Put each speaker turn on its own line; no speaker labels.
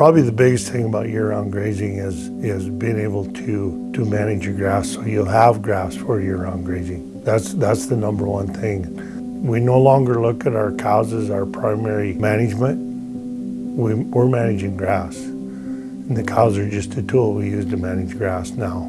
Probably the biggest thing about year-round grazing is, is being able to, to manage your grass so you'll have grass for year-round grazing. That's, that's the number one thing. We no longer look at our cows as our primary management. We, we're managing grass. And the cows are just a tool we use to manage grass now.